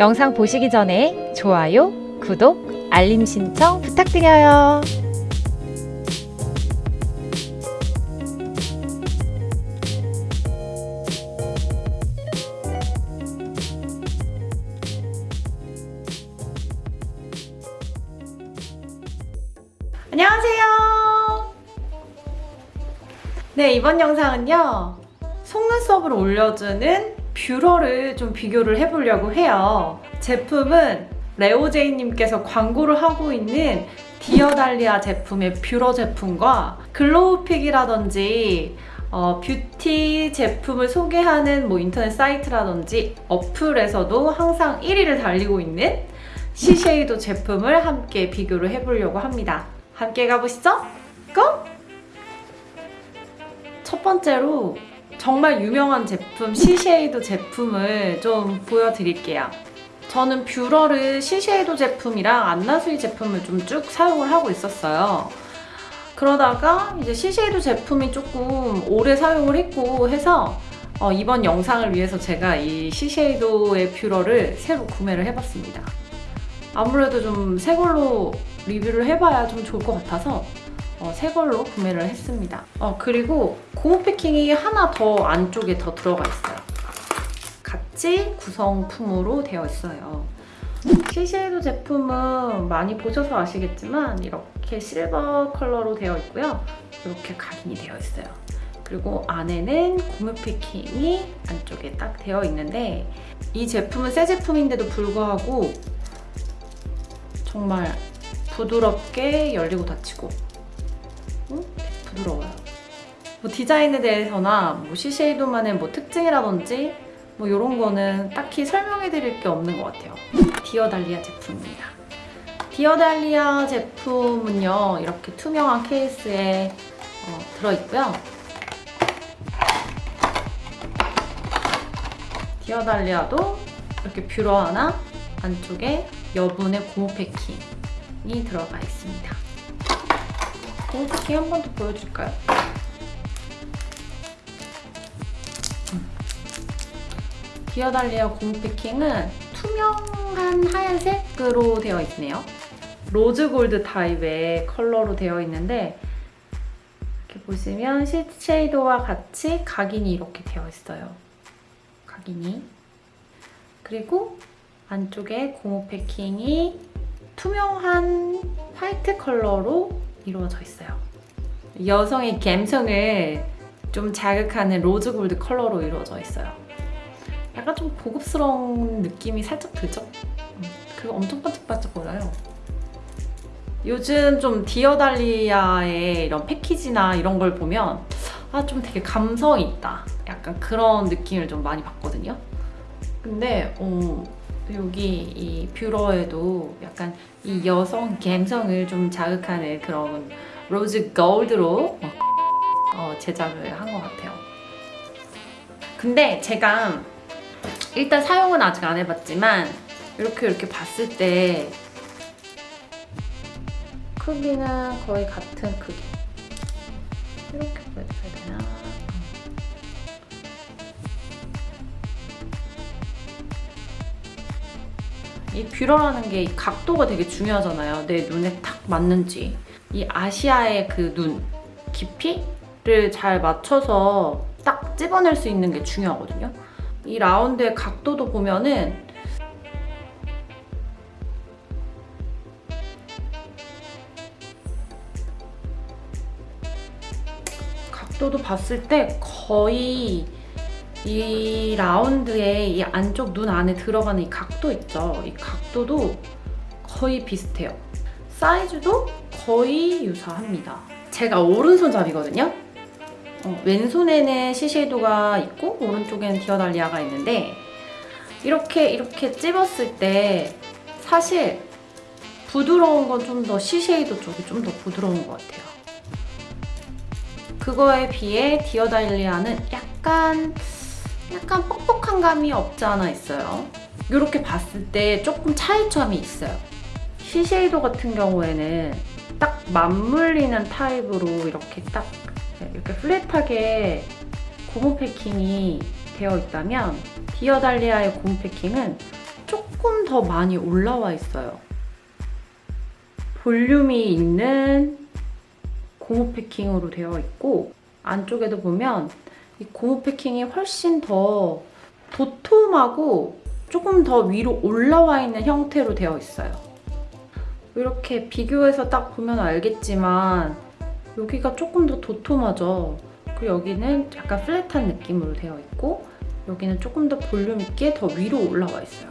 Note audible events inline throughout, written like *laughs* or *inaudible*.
영상 보시기 전에 좋아요, 구독, 알림 신청 부탁드려요. 안녕하세요. 네, 이번 영상은요. 속눈썹을 올려주는 뷰러를 좀 비교를 해보려고 해요. 제품은 레오제이님께서 광고를 하고 있는 디어달리아 제품의 뷰러 제품과 글로우픽이라든지 어, 뷰티 제품을 소개하는 뭐 인터넷 사이트라든지 어플에서도 항상 1위를 달리고 있는 시쉐이도 제품을 함께 비교를 해보려고 합니다. 함께 가보시죠. 고! 첫 번째로 정말 유명한 제품 시쉐이도 제품을 좀 보여드릴게요. 저는 뷰러를 시쉐이도 제품이랑 안나수이 제품을 좀 쭉 사용을 하고 있었어요. 그러다가 이제 시쉐이도 제품이 조금 오래 사용을 했고 해서 어, 이번 영상을 위해서 제가 이 시쉐이도의 뷰러를 새로 구매를 해봤습니다. 아무래도 좀 새 걸로 리뷰를 해봐야 좀 좋을 것 같아서 어, 새 걸로 구매를 했습니다. 어, 그리고 고무 패킹이 하나 더 안쪽에 더 들어가 있어요. 같이 구성품으로 되어 있어요. 시쉐이도 제품은 많이 보셔서 아시겠지만 이렇게 실버 컬러로 되어 있고요. 이렇게 각인이 되어 있어요. 그리고 안에는 고무 패킹이 안쪽에 딱 되어 있는데 이 제품은 새 제품인데도 불구하고 정말 부드럽게 열리고 닫히고 응? 부드러워요. 뭐 디자인에 대해서나 뭐 시쉐이도만의 뭐 특징이라든지 뭐 이런 거는 딱히 설명해 드릴 게 없는 것 같아요. 디어달리아 제품입니다. 디어달리아 제품은요 이렇게 투명한 케이스에 어, 들어있고요. 디어달리아도 이렇게 뷰러 하나 안쪽에 여분의 고무 패킹이 들어가 있습니다. 패킹 한번 더 보여줄까요? 음. 디어달리아 고무 패킹은 투명한 하얀색으로 되어 있네요. rose gold 타입의 컬러로 되어 있는데 이렇게 보시면 쉐이도와 같이 각인이 이렇게 되어 있어요. 각인이. 그리고 안쪽에 고무 패킹이 투명한 화이트 컬러로 이루어져 있어요. 여성의 감성을 좀 자극하는 rose gold 컬러로 이루어져 있어요. 약간 좀 고급스러운 느낌이 살짝 들죠? 그리고 엄청 반짝반짝 거려요. 요즘 좀 디어달리아의 이런 패키지나 이런 걸 보면 아 좀 되게 감성이 있다. 약간 그런 느낌을 좀 많이 받거든요. 근데 어, 여기 이 뷰러에도 약간 이 여성 감성을 좀 자극하는 그런 로즈 골드로 어, 제작을 한 것 같아요. 근데 제가 일단 사용은 아직 안 해봤지만 이렇게 이렇게 봤을 때 크기는 거의 같은 크기 이렇게 보여줘야 되나? 이 뷰러라는 게 각도가 되게 중요하잖아요. 내 눈에 딱 맞는지. 이 아시아의 그 눈 깊이를 잘 맞춰서 딱 찝어낼 수 있는 게 중요하거든요. 이 라운드의 각도도 보면은 각도도 봤을 때 거의 이 라운드에 이 안쪽 눈 안에 들어가는 이 각도 있죠? 이 각도도 거의 비슷해요. 사이즈도 거의 유사합니다. 제가 오른손잡이거든요? 어, 왼손에는 시쉐이도가 있고 오른쪽에는 디어달리아가 있는데 이렇게 이렇게 찝었을 때 사실 부드러운 건 좀 더 시쉐이도 쪽이 좀 더 부드러운 것 같아요. 그거에 비해 디어달리아는 약간 약간 뻑뻑한 감이 없지 않아 있어요. 이렇게 봤을 때 조금 차이점이 있어요. 시쉐이도 같은 경우에는 딱 맞물리는 타입으로 이렇게 딱 이렇게 flat하게 고무 패킹이 되어 있다면 디어달리아의 고무 패킹은 조금 더 많이 올라와 있어요. 볼륨이 있는 고무 패킹으로 되어 있고 안쪽에도 보면 이 고무 패킹이 훨씬 더 도톰하고 조금 더 위로 올라와 있는 형태로 되어 있어요. 이렇게 비교해서 딱 보면 알겠지만 여기가 조금 더 도톰하죠. 그리고 여기는 약간 플랫한 느낌으로 되어 있고 여기는 조금 더 볼륨 있게 더 위로 올라와 있어요.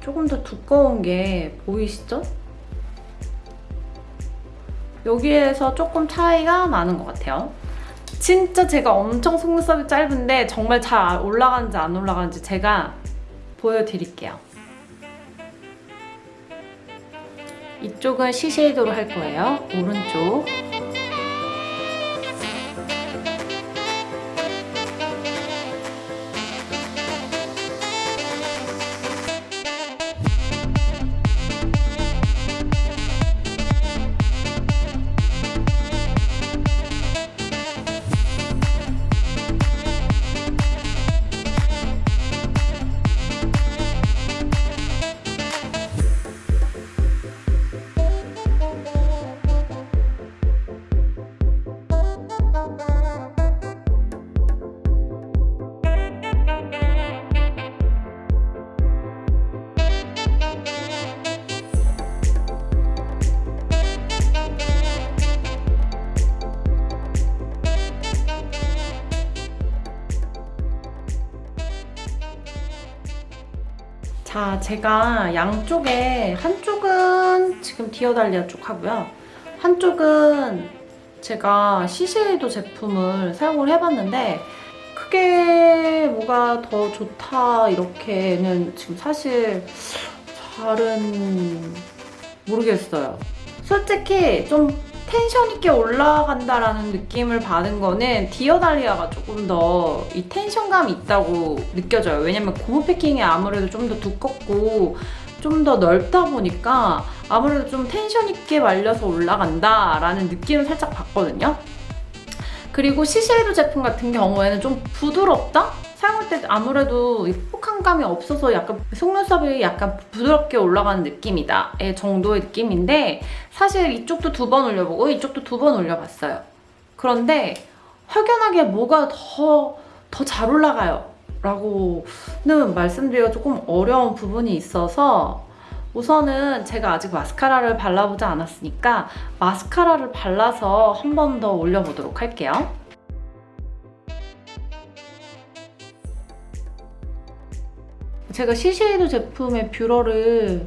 조금 더 두꺼운 게 보이시죠? 여기에서 조금 차이가 나는 것 같아요. 진짜 제가 엄청 속눈썹이 짧은데 정말 잘 올라가는지 안 올라가는지 제가 보여드릴게요. 이쪽은 시쉐이도로 할 거예요. 오른쪽. 자, 제가 양쪽에 한쪽은 지금 디어달리아 쪽 하고요. 한쪽은 제가 시쉐이도 제품을 사용을 해봤는데 크게 뭐가 더 좋다 이렇게는 지금 사실 잘은 모르겠어요. 솔직히 좀 텐션 있게 올라간다라는 느낌을 받은 거는 디어달리아가 조금 더 이 tension감이 있다고 느껴져요. 왜냐면 고무 패킹이 아무래도 좀 더 두껍고 좀 더 넓다 보니까 아무래도 좀 텐션 있게 말려서 올라간다라는 느낌을 살짝 받거든요. 그리고 시쉐이도 제품 같은 경우에는 좀 부드럽다? 사용할 때 아무래도 이 폭한 감이 없어서 약간 속눈썹이 약간 부드럽게 올라가는 느낌이다 의 정도의 느낌인데 사실 이쪽도 두 번 올려보고 이쪽도 두 번 올려봤어요. 그런데 확연하게 뭐가 더 더 잘 올라가요 라고는 말씀드리기가 조금 어려운 부분이 있어서 우선은 제가 아직 마스카라를 발라보지 않았으니까 마스카라를 발라서 한 번 더 올려보도록 할게요. 제가 시쉐이도 제품의 뷰러를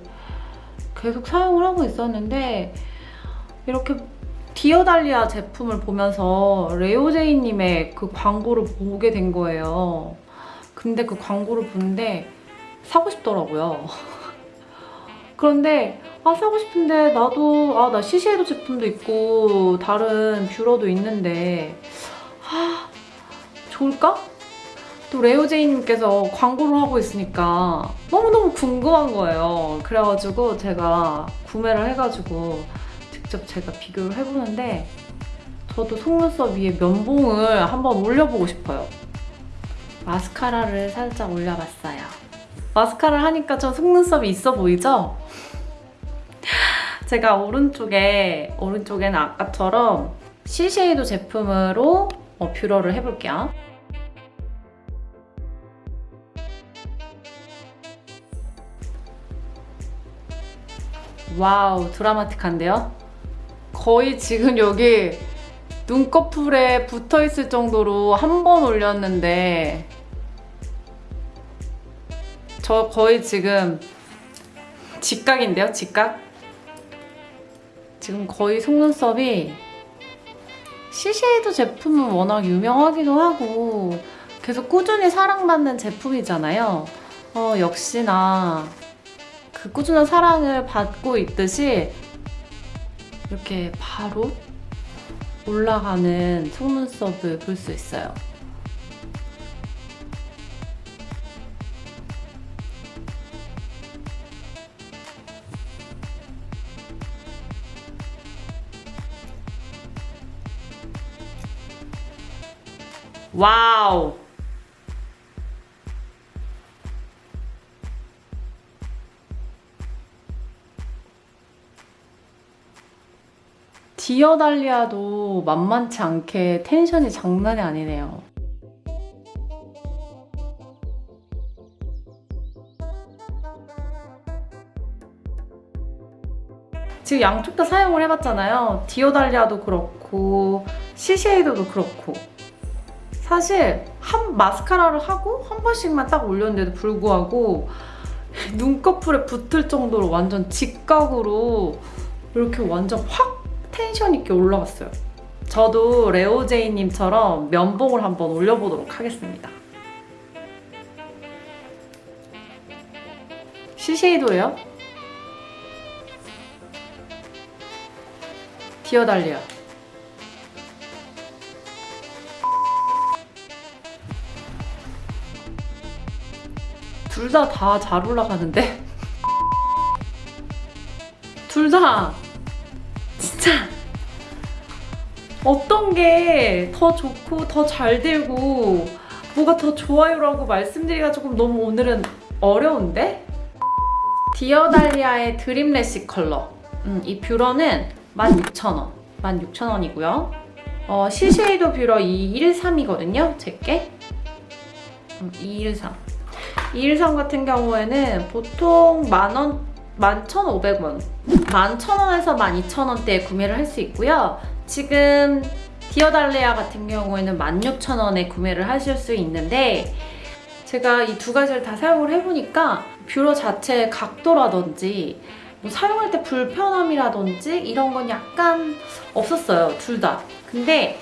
계속 사용을 하고 있었는데 이렇게 디어달리아 제품을 보면서 레오제이님의 그 광고를 보게 된 거예요. 근데 그 광고를 보는데 사고 싶더라고요. *laughs* 그런데 아 사고 싶은데 나도 아 나 시쉐이도 제품도 있고 다른 뷰러도 있는데 아 좋을까? 또 레오제이님께서 광고를 하고 있으니까 너무너무 궁금한 거예요. 그래가지고 제가 구매를 해가지고 직접 제가 비교를 해보는데 저도 속눈썹 위에 면봉을 한번 올려보고 싶어요. 마스카라를 살짝 올려봤어요. 마스카라를 하니까 저 속눈썹이 있어 보이죠? *laughs* 제가 오른쪽에, 오른쪽에는 아까처럼 시쉐이도 제품으로 어, 뷰러를 해볼게요. wow 드라마틱한데요? 거의 지금 여기 눈꺼풀에 붙어있을 정도로 한 번 올렸는데 저 거의 지금 직각인데요? 직각? 지금 거의 속눈썹이 시쉐이도 제품은 워낙 유명하기도 하고 계속 꾸준히 사랑받는 제품이잖아요. 어, 역시나 그 꾸준한 사랑을 받고 있듯이 이렇게 바로 올라가는 속눈썹을 볼 수 있어요. 와우! 디어달리아도 만만치 않게 텐션이 장난이 아니네요. 지금 양쪽 다 사용을 해봤잖아요. 디어달리아도 그렇고 시쉐이도도 그렇고 사실 한 마스카라를 하고 한 번씩만 딱 올렸는데도 불구하고 *laughs* 눈꺼풀에 붙을 정도로 완전 직각으로 이렇게 완전 확 텐션 있게 올라갔어요. 저도 레오제이님처럼 면봉을 한번 올려보도록 하겠습니다. 시쉐이도예요. 디어달리아. 둘 다 다 잘 올라가는데? *laughs* 둘 다 어떤 게 더 좋고 더 잘 되고 뭐가 더 좋아요라고 말씀드리기가 조금 너무 오늘은 어려운데? 디어달리아의 Dream Lash Curler. 음, 이 뷰러는 16,000원. 16,000원이고요. 어, 시세이도 뷰러 213이거든요 제게. 음, 213 213 같은 경우에는 보통 만원 11,500원. 11,000원에서 12,000원대에 구매를 할 수 있고요 지금 디어달리아 같은 경우에는 16,000원에 구매를 하실 수 있는데 제가 이 두 가지를 다 사용을 해보니까 뷰러 자체의 각도라든지 뭐 사용할 때 불편함이라든지 이런 건 약간 없었어요 둘 다. 근데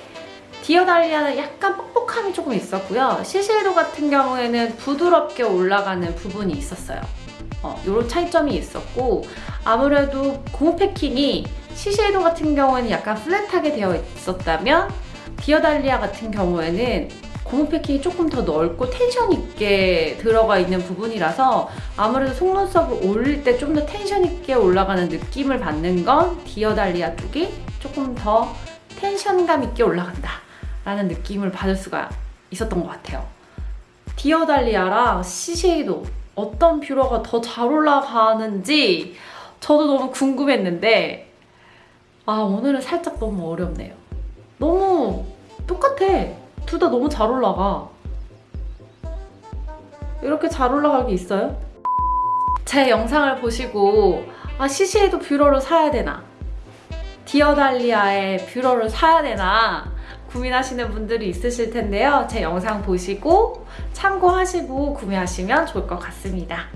디어달리아는 약간 뻑뻑함이 조금 있었고요. 시쉐이도 같은 경우에는 부드럽게 올라가는 부분이 있었어요. 어, 이런 차이점이 있었고 아무래도 고무 패킹이 시쉐이도 같은 경우에는 약간 플랫하게 되어 있었다면 디어달리아 같은 경우에는 고무 패킹이 조금 더 넓고 텐션 있게 들어가 있는 부분이라서 아무래도 속눈썹을 올릴 때 좀 더 텐션 있게 올라가는 느낌을 받는 건 디어달리아 쪽이 조금 더 텐션감 있게 올라간다 라는 느낌을 받을 수가 있었던 것 같아요. 디어달리아랑 시세이도 어떤 뷰러가 더 잘 올라가는지 저도 너무 궁금했는데 아 오늘은 살짝 너무 어렵네요. 너무 똑같아. 둘 다 너무 잘 올라가. 이렇게 잘 올라갈 게 있어요? 제 영상을 보시고 아 시세이도 뷰러를 사야 되나? 디어달리아의 뷰러를 사야 되나? 고민하시는 분들이 있으실 텐데요. 제 영상 보시고 참고하시고 구매하시면 좋을 것 같습니다.